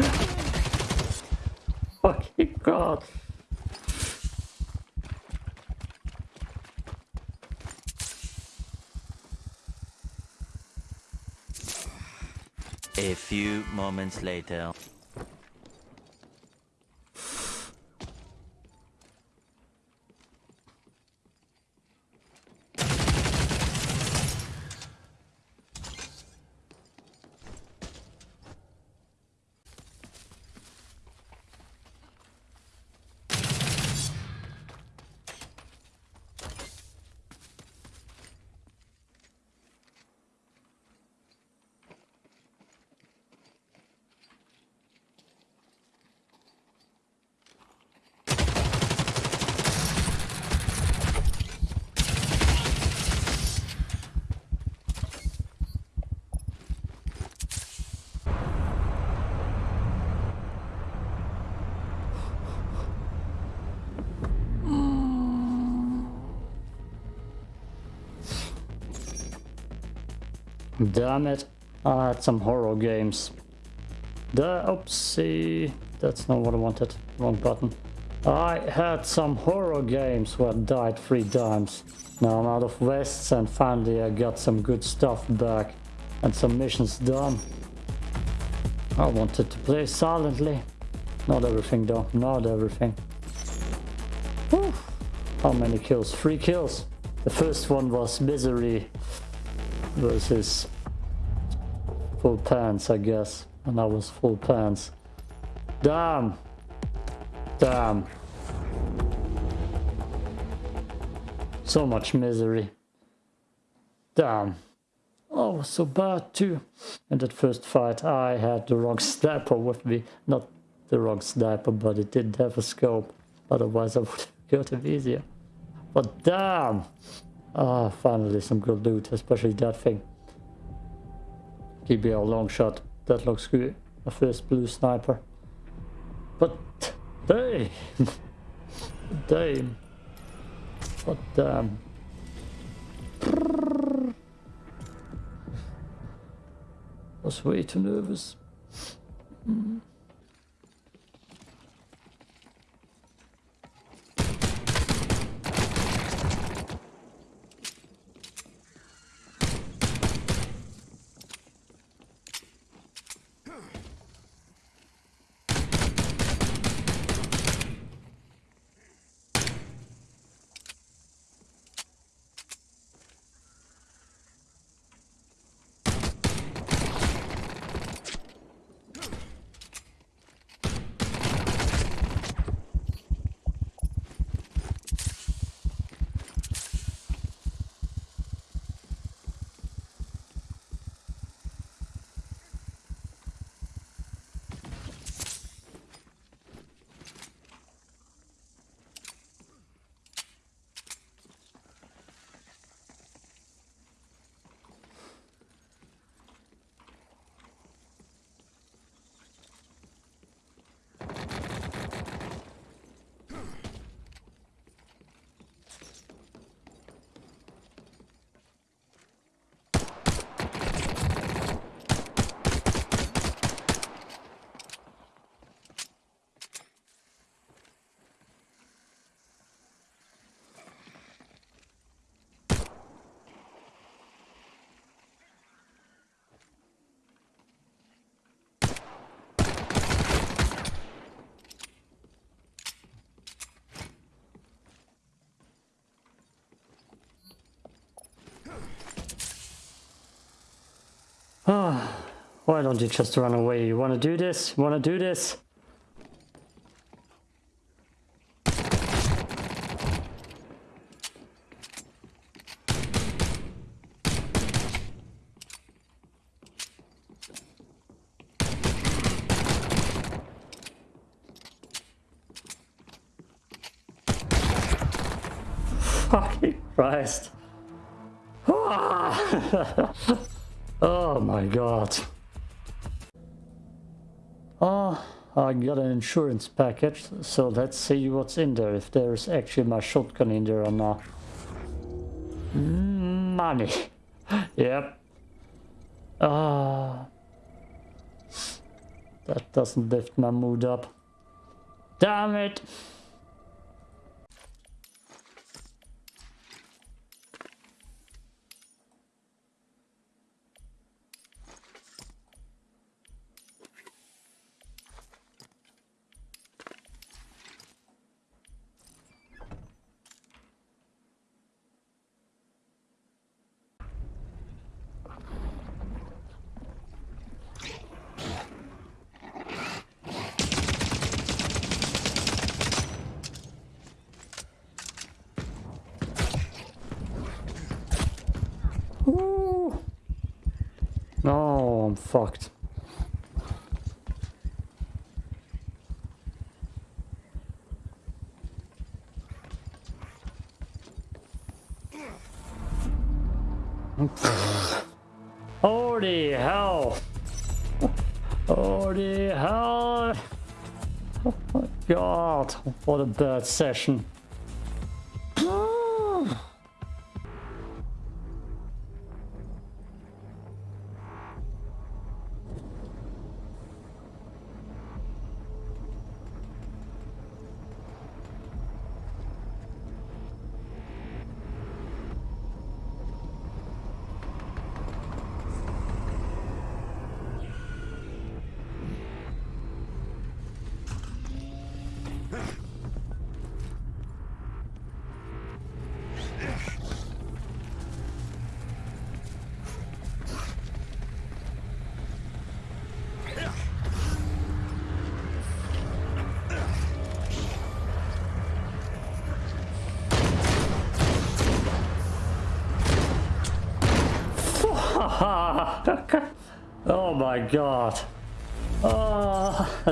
Fucking god. A few moments later. Damn it. I had some horror games. The oopsie. That's not what I wanted. Wrong button. I had some horror games where I died three times. Now I'm out of vests and finally I got some good stuff back and some missions done. I wanted to play silently. Not everything though, not everything. Whew. How many kills? Three kills. The first one was Misery versus full pants, I guess. And I was full pants. Damn! Damn. So much misery. Damn. Oh, so bad too. In that first fight, I had the wrong sniper with me. Not the wrong sniper, but it didn't have a scope. Otherwise, I would have killed him easier. But damn! Ah, finally some good loot, especially that thing. GBL long shot. That looks good. A first blue sniper. But damn. damn. But damn. I was way too nervous. Mm. Ah, why don't you just run away? You wanna do this? You wanna do this? Fucking Christ. Ah! Oh my god. Oh, I got an insurance package, so let's see what's in there, if there's actually my shotgun in there or not. Money. yep. Ah. That doesn't lift my mood up. Damn it! I'm fucked. Holy hell! Holy hell! Oh my god, what a bad session. oh my god. Oh,